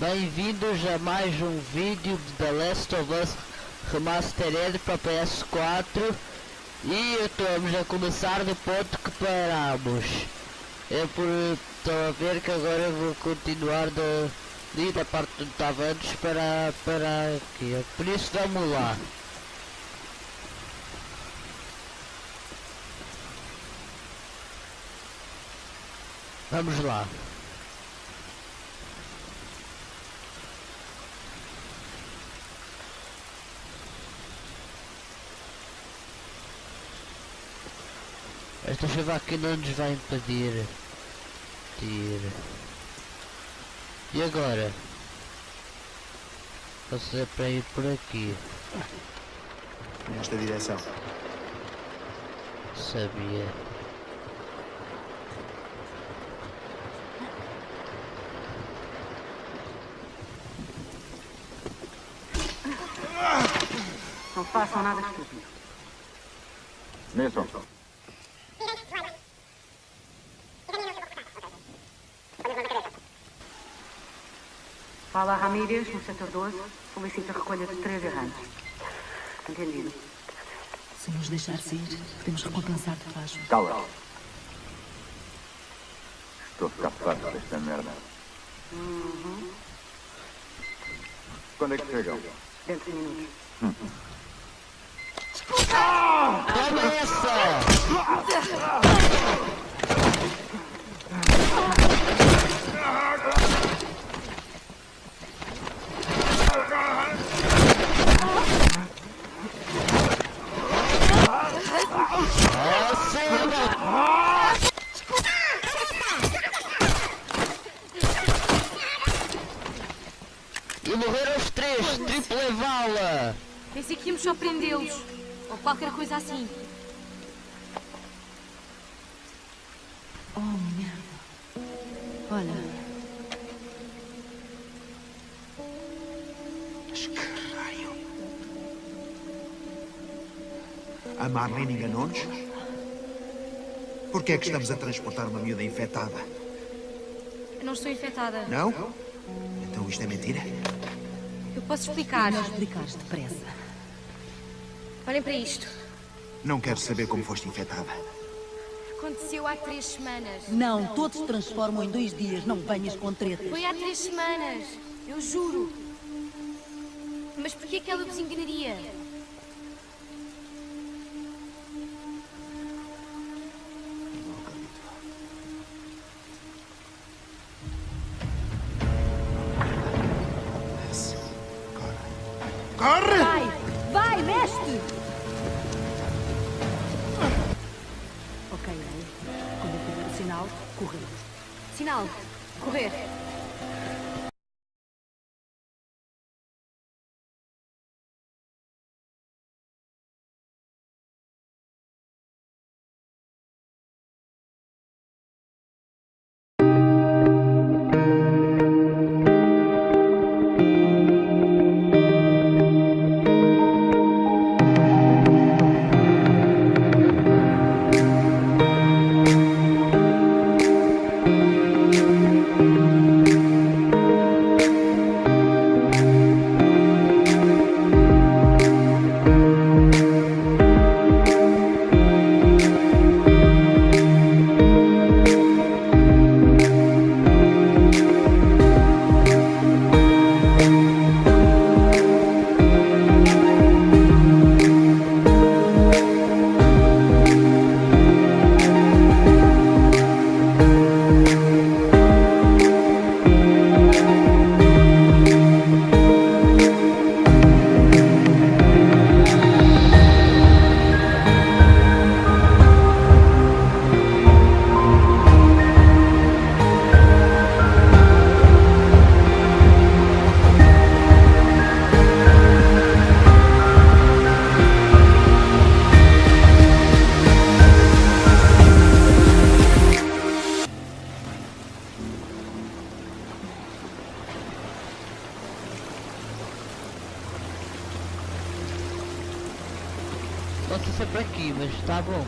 Bem-vindos a mais um vídeo de The Last of Us Remastered para PS4 e estamos a começar do ponto que paramos. Eu por estou a ver que agora vou continuar da, da parte onde estava antes para, para aqui. Por isso vamos lá. Vamos lá. Esta chuva aqui não nos vai impedir. Tira. E agora? Passei para ir por aqui. Nesta direção. Sabia. Não façam nada estúpido. Nelson, Fala Ramírez, no setor 12. Solicita a recolha de três errantes. Entendido. Se nos deixar sair, podemos recompensar-te, Vasco. cala. Estou a ficar farto desta merda. Quando é que chegam? Dentro de minutos. Começa! Acima! E morreram os três, triple vala! Pensei que íamos só prendê-los. Ou qualquer coisa assim. Marlene enganou-nos? Por que é que estamos a transportar uma miúda infectada? Eu não estou infectada. Não? Então isto é mentira? Eu posso explicar. melhor explicares depressa. Olhem para isto. Não quero saber como foste infectada. Aconteceu há três semanas. Não, todos se transformam em dois dias, não venhas com tretas. Foi há três semanas. Eu juro. Mas porquê que ela ¡Arre! Pode ser por aqui, mas tá bom,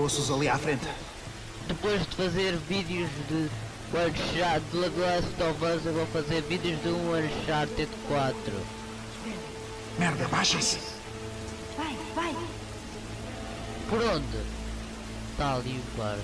Ossos ali à frente. Depois de fazer vídeos de One Shot de The Last of Us, eu vou fazer vídeos de um Uncharted 4. Merda, baixem-se. Vai, vai. Por onde? Está ali o guarda.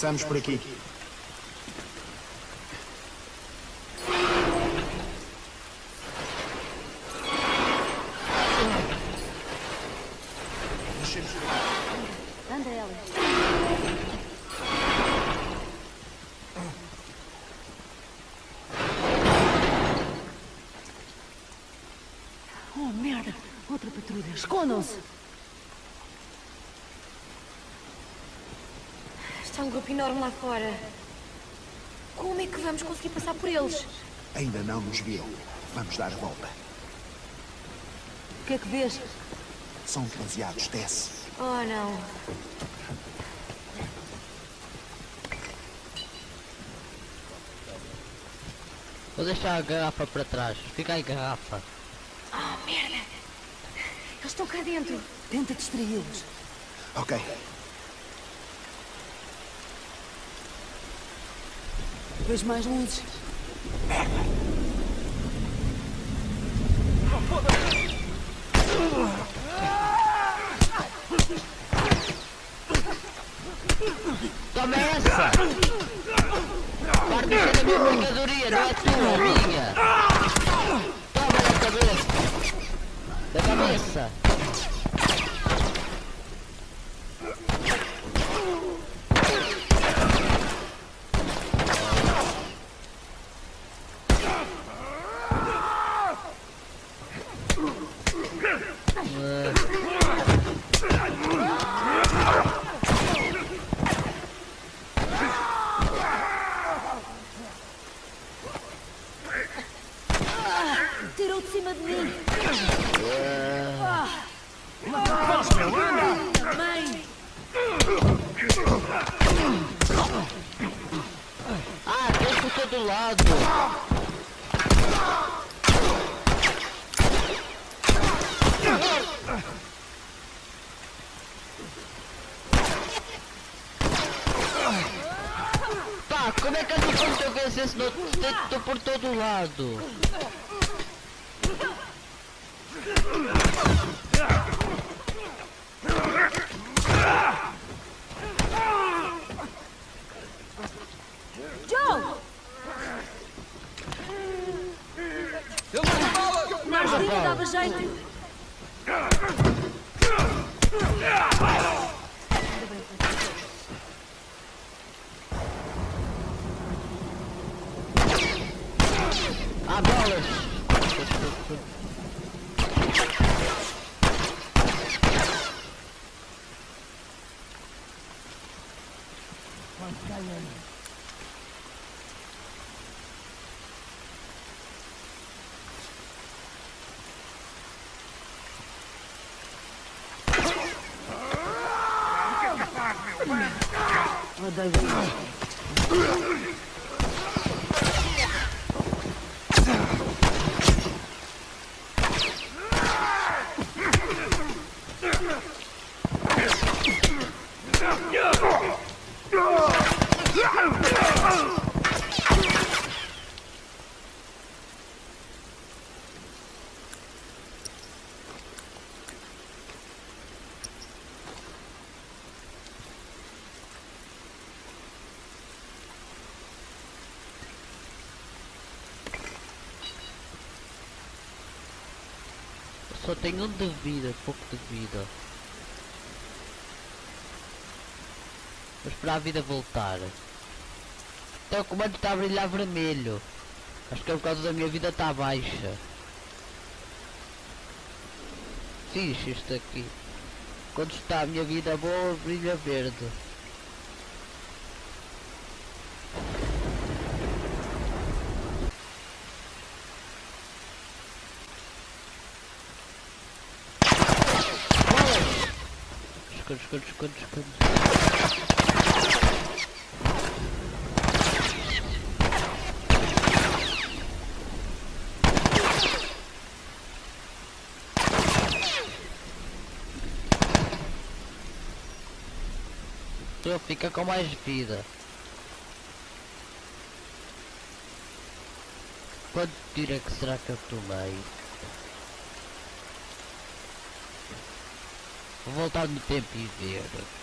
Passamos por aqui. Anda, Ellie. Oh, merda! Outra patrulha. Escondam-se! Está um grupo enorme lá fora. Como é que vamos conseguir passar por eles? Ainda não nos viram. Vamos dar a volta. O que é que vês? São demasiados, desce. Oh, não. Vou deixar a garrafa para trás. Fica aí garrafa. Oh, merda. Eles estão cá dentro. Tenta distraí-los. Ok. Vejo mais luzes. Toma essa! Parte da minha mercadoria, não é tua, minha! Toma na cabeça! Da cabeça! Word. Na armadilha dava jeito. Ah, bolas! Odeio. Só tenho um de vida, pouco de vida. Vou esperar a vida voltar. Então o comando está a brilhar vermelho. Acho que é por causa da minha vida está baixa. Fixe isto aqui. Quando está a minha vida boa, brilha verde. Esconde, esconde, esconde. Tu fica com mais vida. Quanto tiro é que será que eu tomei? Vou voltar no tempo e ver.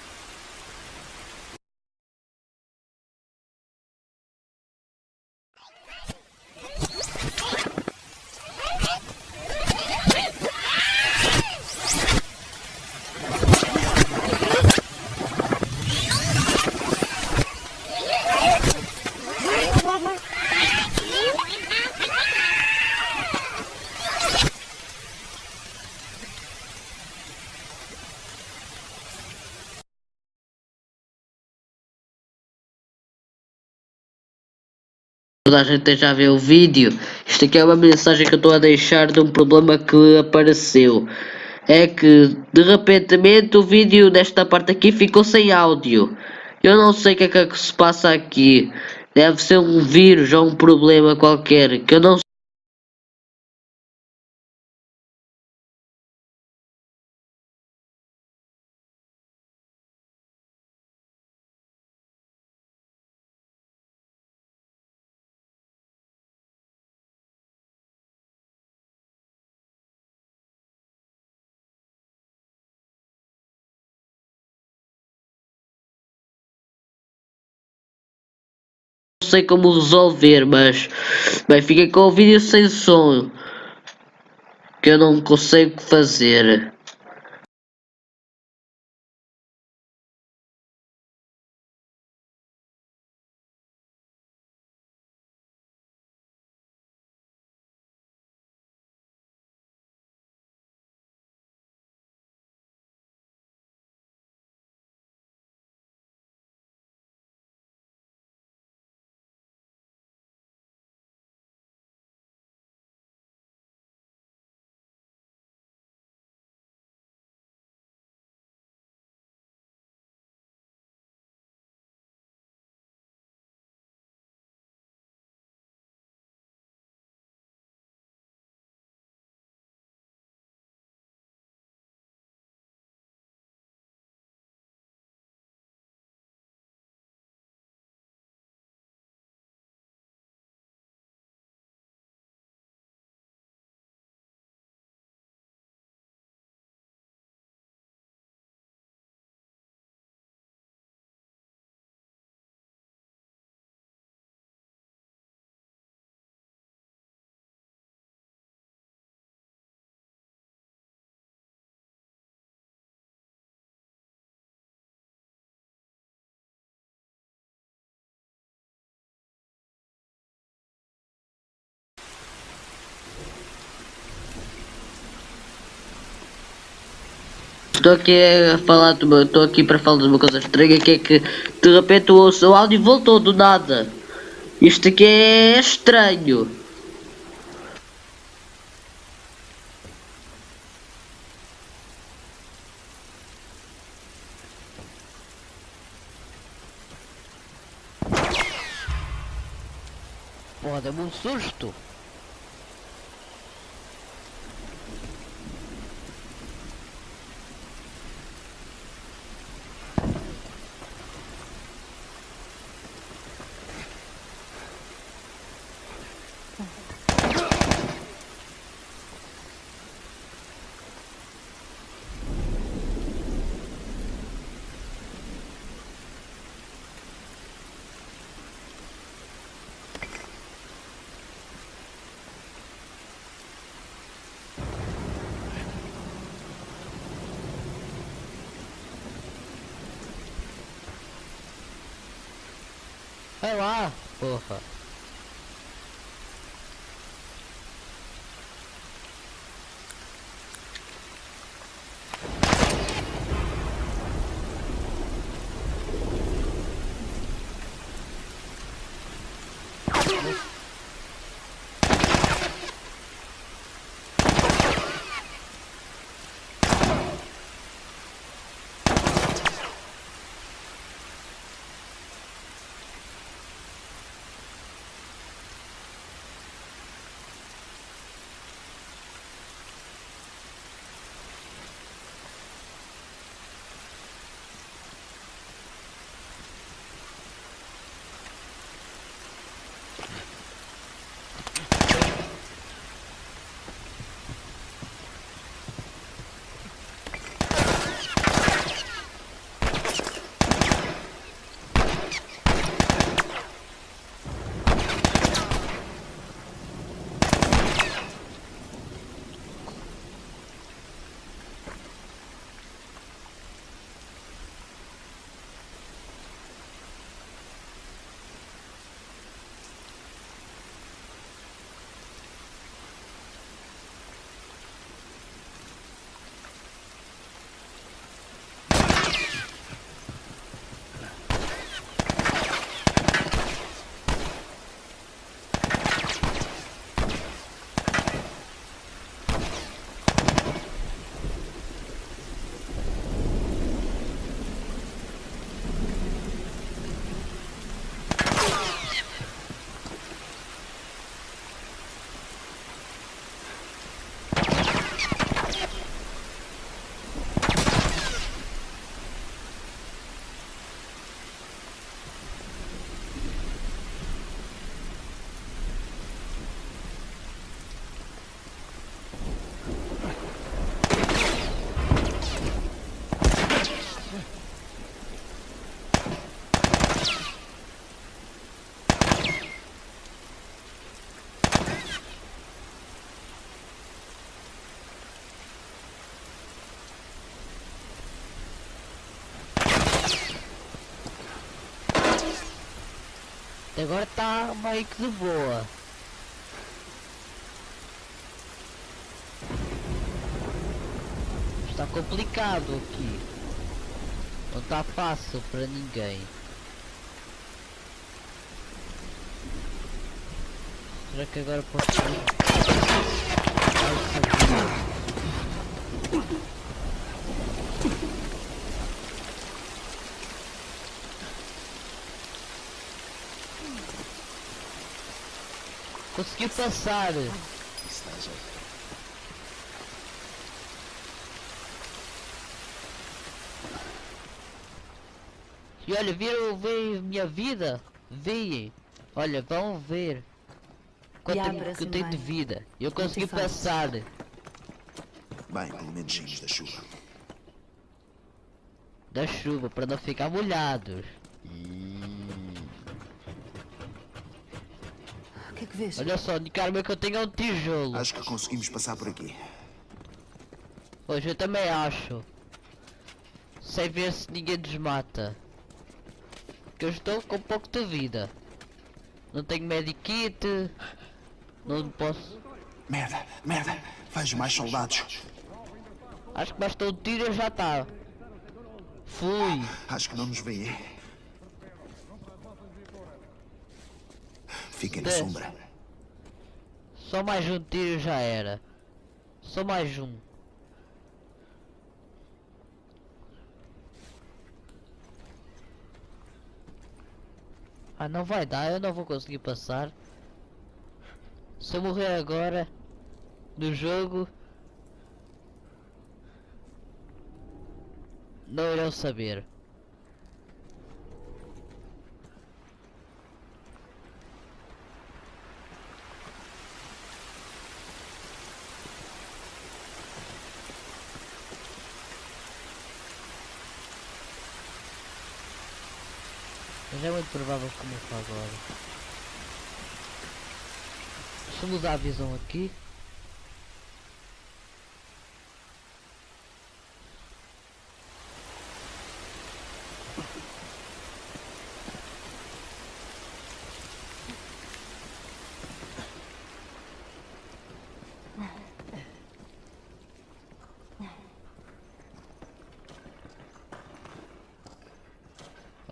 Toda a gente a ver o vídeo. Isto aqui é uma mensagem que eu estou a deixar de um problema que apareceu. É que de repentemente o vídeo desta parte aqui ficou sem áudio. Eu não sei o que é que se passa aqui. Deve ser um vírus ou um problema qualquer que eu não sei como resolver, mas bem, fiquei com o vídeo sem som que eu não consigo fazer. Estou aqui a falar, estou aqui para falar de uma coisa estranha que é que de repente o seu áudio voltou do nada. Isto aqui é estranho. Porra, deu-me um susto. Vai lá, porra. Agora tá meio que de boa. Está complicado aqui. Não está fácil para ninguém. Será que agora posso ir? Consegui passar. E olha, viram ver minha vida? Veem. Olha, vão ver. Quanto Diabra, que eu tenho de vida. Eu consegui te fazes? passar. Bem, pelo menos saímos da chuva. Da chuva para não ficar molhados. O vês? Olha só, o único arma que eu tenho é um tijolo. Acho que conseguimos passar por aqui. Hoje eu também acho. Sem ver se ninguém nos mata. Que eu estou com pouco de vida. Não tenho medikit. Não posso. Merda, merda. Vejo mais soldados. Acho que basta um tiro e já está. Fui. Acho que não nos veem. Fiquem na Desce. sombra. Só mais um tiro já era. Só mais um. Ah, não vai dar, eu não vou conseguir passar. Se eu morrer agora no jogo, não irão saber. Provável que comece agora. Deixa eu mudar a visão aqui.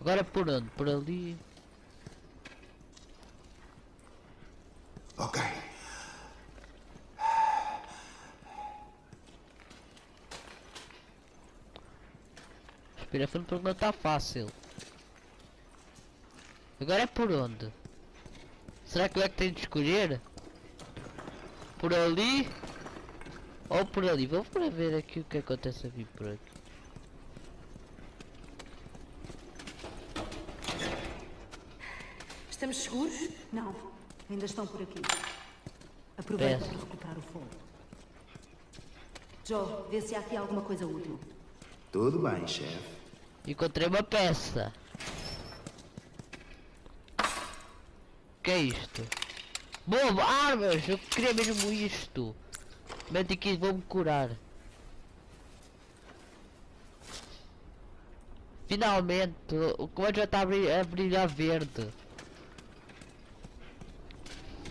Agora por onde? Por ali? Ok. Respira fundo porque não está fácil. Agora é por onde? Será que eu é que tenho de escolher? Por ali? Ou por ali? Vou para ver aqui o que acontece a vir por aqui. Estamos seguros? Não. Ainda estão por aqui. Aproveita Peço. para recuperar o fogo. Joe, vê se há aqui alguma coisa útil. Tudo bem, chefe. Encontrei uma peça. que é isto? Bobo, armas! Eu queria mesmo isto. Mete aqui, vou-me curar. Finalmente, o comando já está a brilhar verde.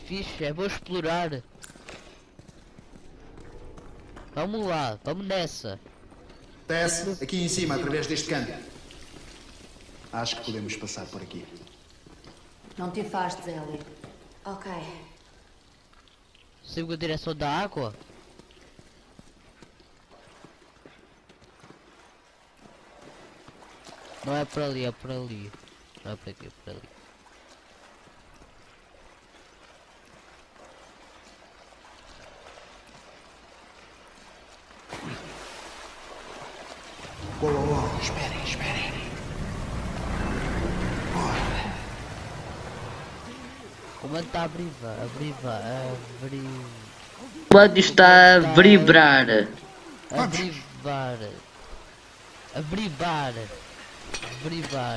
Fixe, vou explorar. Vamos lá, vamos nessa. Desce aqui em cima, através deste canto. Acho que podemos passar por aqui. Não te afastes, Ellie. Ok. Sigo a direção da água? Não é por ali, é por ali. Não é por aqui, é por ali. Oh, oh, esperem, esperem. O comando está a briva, a briva, a bri... O comando está a vibrar. A brivar. A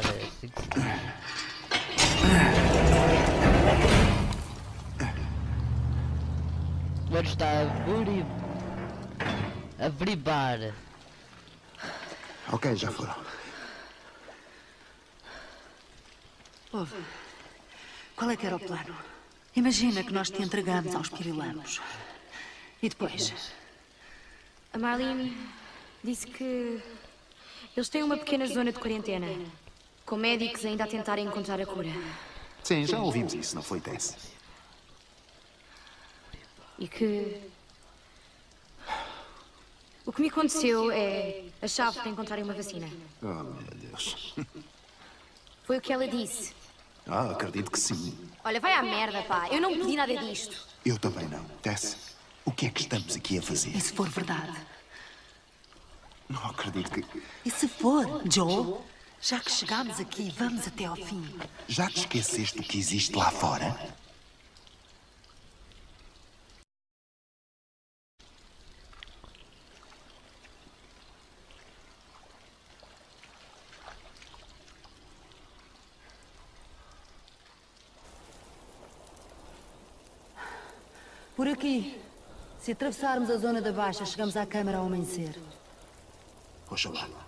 que se diz. O comando está a bri... A bribar. Ok, já foram. Ouve, qual é que era o plano? Imagina que nós te entregamos aos pirilanos. E depois? A Marlene disse que eles têm uma pequena zona de quarentena, com médicos ainda a tentarem encontrar a cura. Sim, já ouvimos isso, não foi, Tess? E que. O que me aconteceu é a chave para encontrarem uma vacina. Oh, meu Deus. Foi o que ela disse. Ah, acredito que sim. Olha, vai à merda, pá. Eu não pedi nada disto. Eu também não. Tess, o que é que estamos aqui a fazer? E se for verdade? Não acredito que... E se for, Joe? Já que chegámos aqui, vamos até ao fim. Já te esqueceste do que existe lá fora? Aqui. Se atravessarmos a zona da baixa, chegamos à câmara ao amanhecer. Oxalá.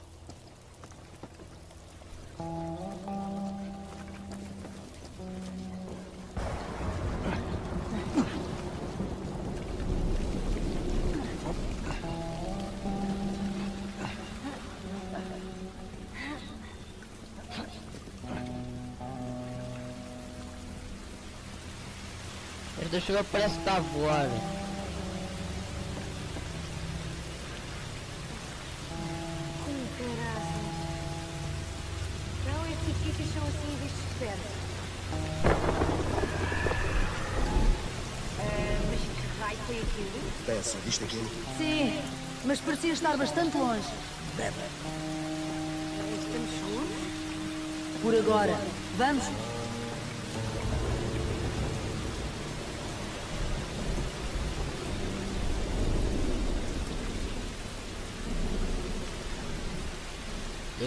Ah, mas que raio foi aquilo? Tess, viste aquilo? Sim, mas parecia estar bastante longe. Estamos seguros? Por agora. Vamos?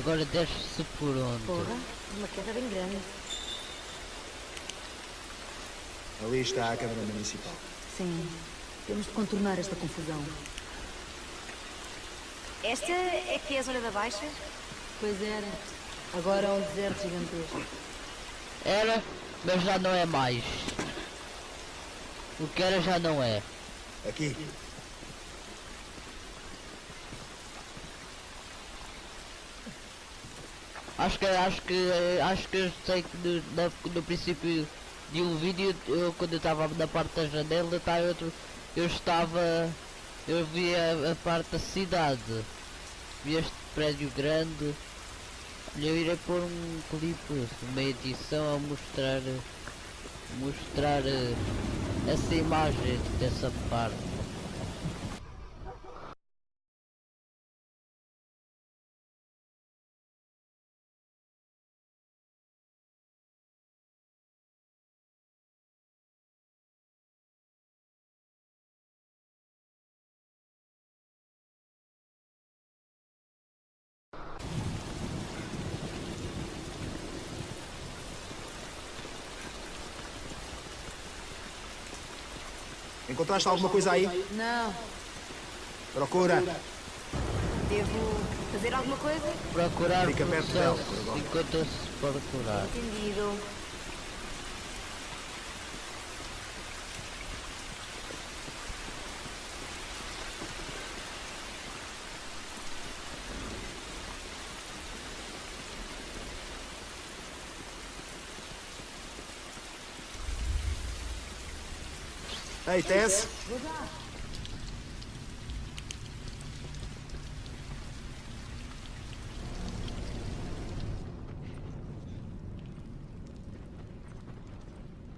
Agora desce-se por onde? Porra, uma queda bem grande. Ali está a Câmara Municipal. Sim. Temos de contornar esta confusão. Esta é que é a zona da baixa? Pois era. Agora é um deserto gigantesco. Era, mas já não é mais. O que era já não é. Aqui. Acho que acho que acho que eu sei que no, no, no princípio de um vídeo eu quando eu estava na parte da janela tá outro eu estava eu vi a, a parte da cidade. Vi este prédio grande. Eu irei pôr um clipe uma edição a mostrar mostrar eh, essa imagem dessa parte Encontraste alguma coisa aí? Não. Procura. Devo fazer alguma coisa? procurar Fica perto dela, enquanto se procurar Entendido. Ei, Tess.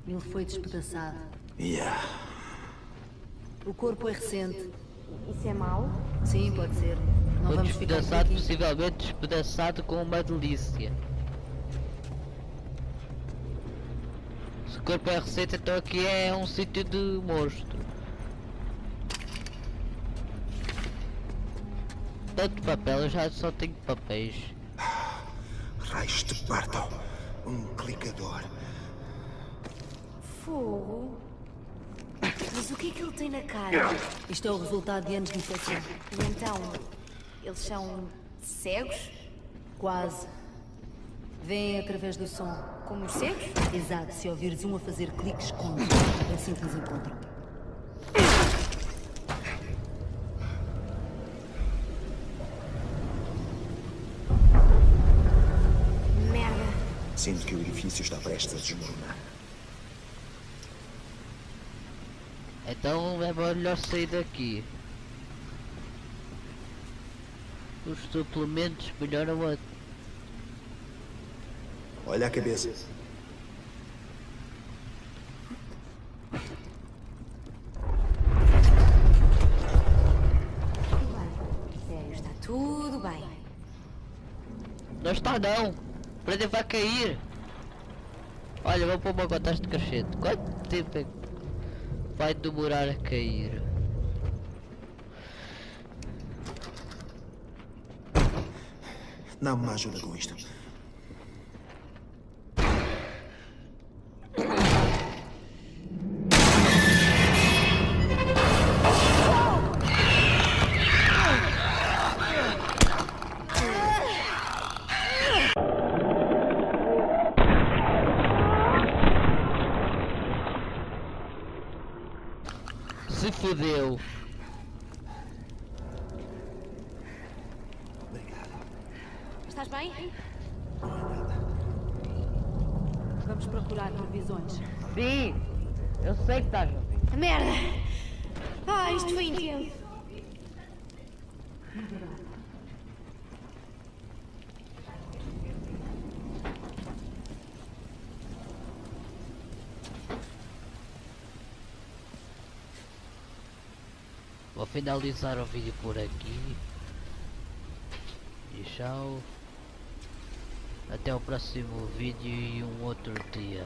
Ele foi despedaçado. Yeah. O corpo é recente. Isso é mau? Sim, pode ser. Não Foi vamos ficar despedaçado, aqui. possivelmente despedaçado com uma delícia. Se o corpo é receita, então aqui é um sítio de monstro. Tanto papel, eu já só tenho papéis. Raios de parto. Um clicador. Fogo. Mas o que é que ele tem na cara? Isto é o resultado de anos de infecção. E então, eles são cegos? Quase. Vêm através do som. Como os cegos? Exato, se ouvires um a fazer cliques, esconde. É assim que nos encontram. Merda. Sinto que o edifício está prestes a desmoronar. Então é melhor sair daqui. Os suplementos melhoram a... Olha a cabeça. Sério, está tudo bem. Não está não! O prédio vai cair! Olha, vou pôr uma contagem de crescente. Quanto tempo é que vai demorar a cair? Não me ajuda com isto. Se fodeu! Estás bem? Vamos procurar previsões. Sim! Eu sei que estás a. Merda! Ah, isto foi intenso. Vou finalizar o vídeo por aqui. E tchau. Até o próximo vídeo e um outro dia.